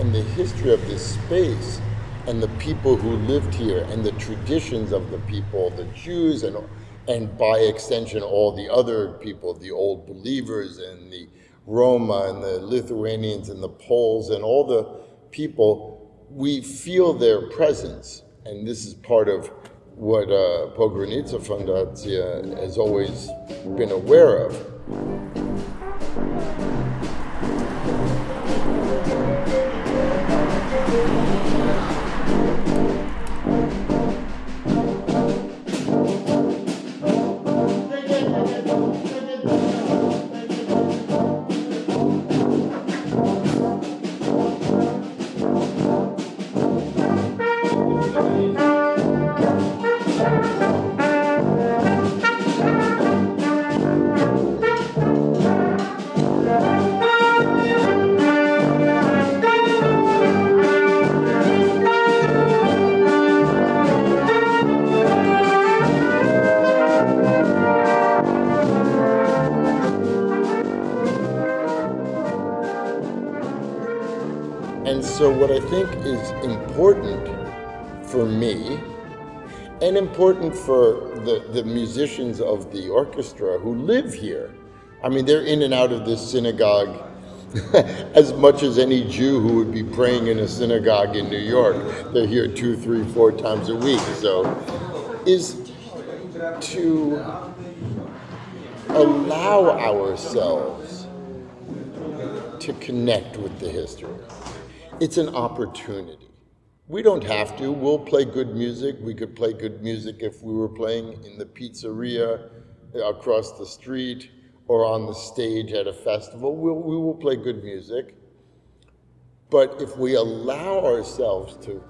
and, the history of this space and the people who lived here and the traditions of the people, the Jews and, and by extension all the other people, the old believers and the Roma and the Lithuanians and the Poles and all the people, we feel their presence. And this is part of what uh, Fundacja has always been aware of. Think is important for me and important for the, the musicians of the orchestra who live here. I mean, they're in and out of this synagogue as much as any Jew who would be praying in a synagogue in New York. They're here two, three, four times a week. So is to allow ourselves to connect with the history it's an opportunity. We don't have to. We'll play good music. We could play good music if we were playing in the pizzeria uh, across the street or on the stage at a festival. We'll, we will play good music. But if we allow ourselves to,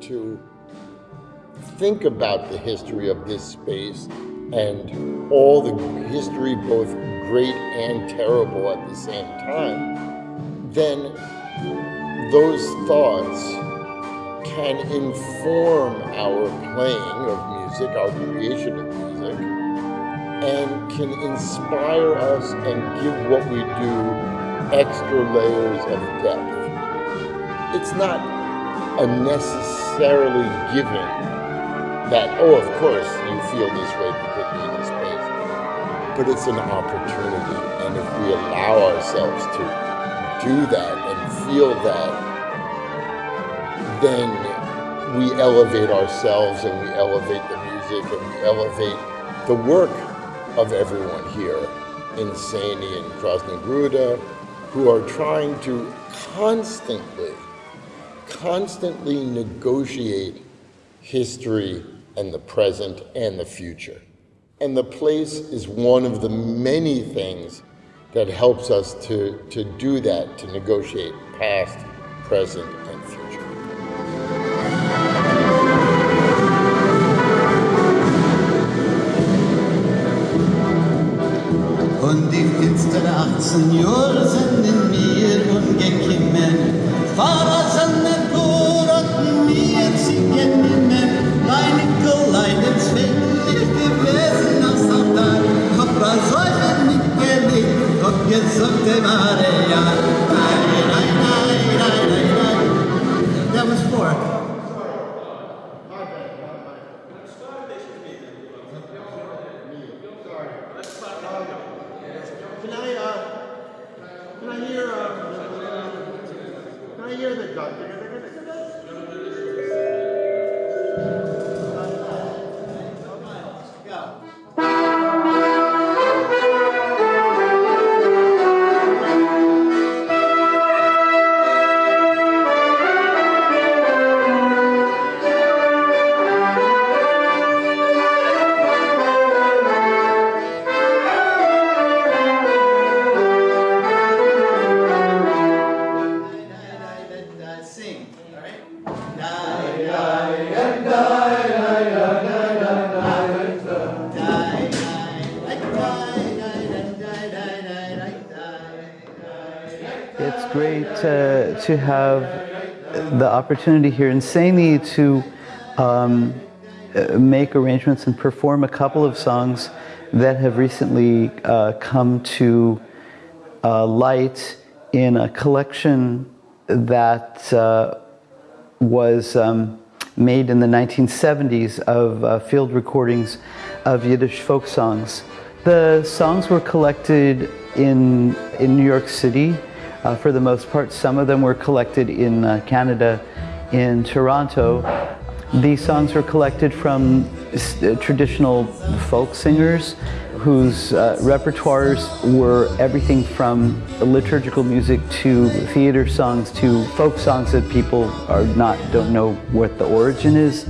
to think about the history of this space and all the history, both great and terrible at the same time, then those thoughts can inform our playing of music, our creation of music, and can inspire us and give what we do extra layers of depth. It's not a necessarily given that, oh, of course, you feel this way because you're in this space, but it's an opportunity. And if we allow ourselves to do that feel that, then we elevate ourselves and we elevate the music and we elevate the work of everyone here in Sejny and Krasnogruda who are trying to constantly, constantly negotiate history and the present and the future. And the place is one of the many things that helps us to, to do that, to negotiate past, present, mare Maria. to have the opportunity here in Sejny to um, make arrangements and perform a couple of songs that have recently uh, come to uh, light in a collection that uh, was um, made in the 1970s of uh, field recordings of Yiddish folk songs. The songs were collected in, in New York City uh, for the most part. Some of them were collected in uh, Canada, in Toronto. These songs were collected from uh, traditional folk singers whose uh, repertoires were everything from liturgical music to theater songs to folk songs that people are not don't know what the origin is.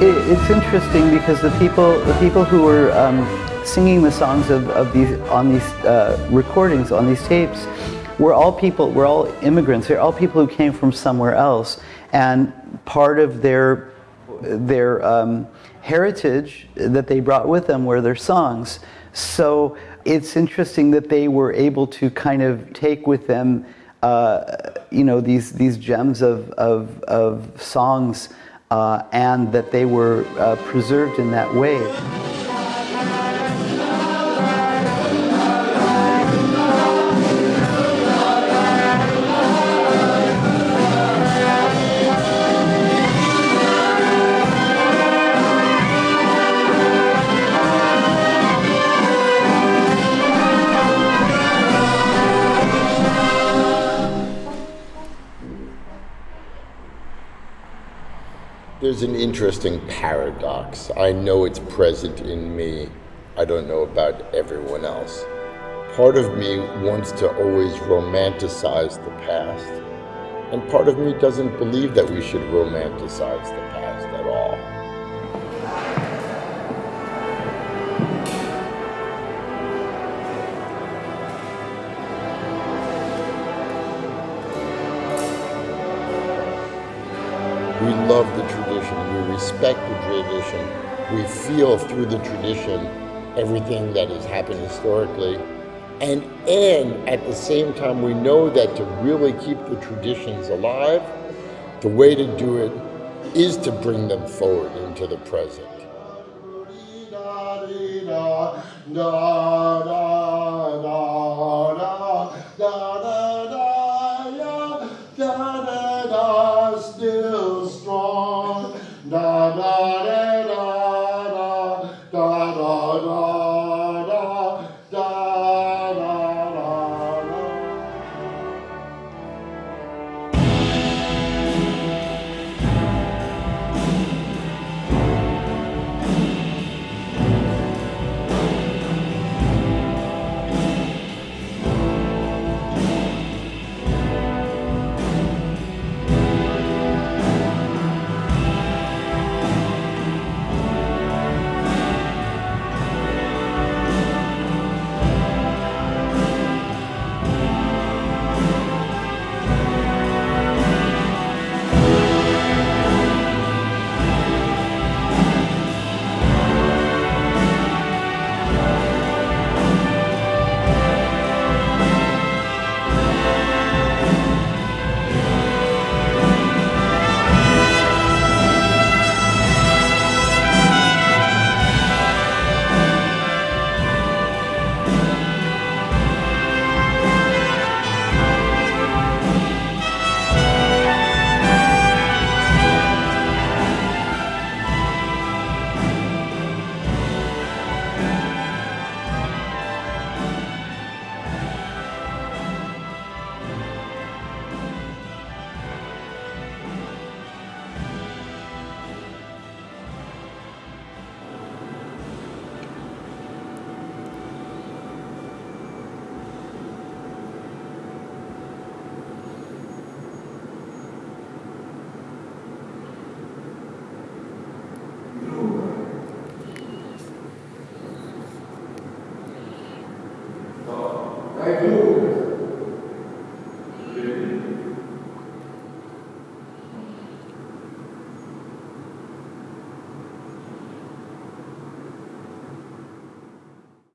It, it's interesting because the people, the people who were um, singing the songs of, of these on these uh, recordings, on these tapes, were all people, were all immigrants. They're all people who came from somewhere else, and part of their their um, heritage that they brought with them were their songs. So it's interesting that they were able to kind of take with them, uh, you know, these these gems of of, of songs and that they were uh, preserved in that way. There's an interesting paradox. I know it's present in me. I don't know about everyone else. Part of me wants to always romanticize the past, and part of me doesn't believe that we should romanticize the past at all. Respect the tradition, we feel through the tradition everything that has happened historically. And, and at the same time, we know that to really keep the traditions alive, the way to do it is to bring them forward into the present.